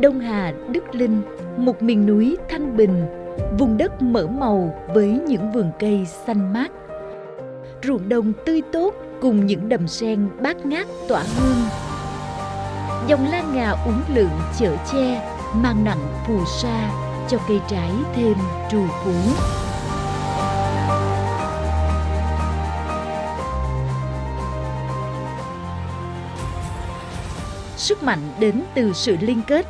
Đông Hà, Đức Linh, một miền núi thanh bình, vùng đất mở màu với những vườn cây xanh mát. Ruộng đồng tươi tốt cùng những đầm sen bát ngát tỏa hương. Dòng lan ngà uốn lượn chở che, mang nặng phù sa cho cây trái thêm trù phú. Sức mạnh đến từ sự liên kết.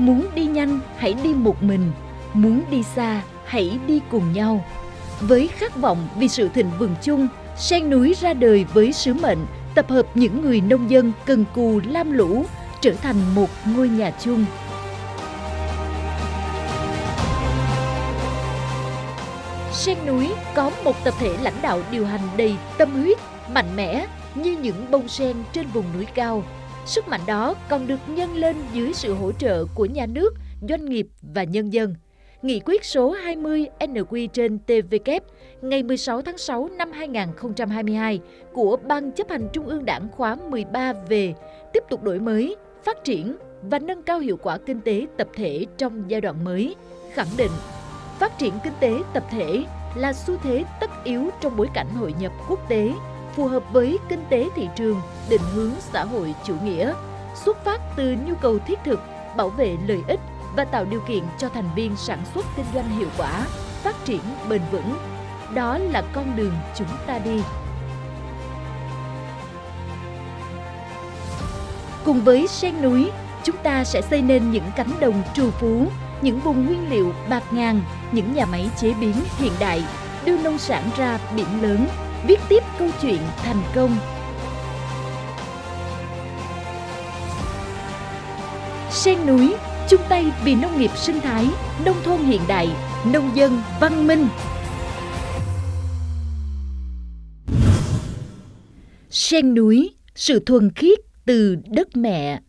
Muốn đi nhanh, hãy đi một mình. Muốn đi xa, hãy đi cùng nhau. Với khát vọng vì sự thịnh vượng chung, Sen núi ra đời với sứ mệnh tập hợp những người nông dân cần cù lam lũ trở thành một ngôi nhà chung. Sen núi có một tập thể lãnh đạo điều hành đầy tâm huyết, mạnh mẽ như những bông sen trên vùng núi cao. Sức mạnh đó còn được nhân lên dưới sự hỗ trợ của nhà nước, doanh nghiệp và nhân dân. Nghị quyết số 20 NQ trên TVK ngày 16 tháng 6 năm 2022 của Ban chấp hành Trung ương Đảng khóa 13 về tiếp tục đổi mới, phát triển và nâng cao hiệu quả kinh tế tập thể trong giai đoạn mới, khẳng định phát triển kinh tế tập thể là xu thế tất yếu trong bối cảnh hội nhập quốc tế, phù hợp với kinh tế thị trường, định hướng xã hội chủ nghĩa, xuất phát từ nhu cầu thiết thực, bảo vệ lợi ích và tạo điều kiện cho thành viên sản xuất kinh doanh hiệu quả, phát triển bền vững. Đó là con đường chúng ta đi. Cùng với sen núi, chúng ta sẽ xây nên những cánh đồng trù phú, những vùng nguyên liệu bạc ngàn, những nhà máy chế biến hiện đại, đưa nông sản ra biển lớn, viết tiếp câu chuyện thành công. Sen núi chung tay vì nông nghiệp sinh thái, nông thôn hiện đại, nông dân văn minh. Sen núi, sự thuần khiết từ đất mẹ.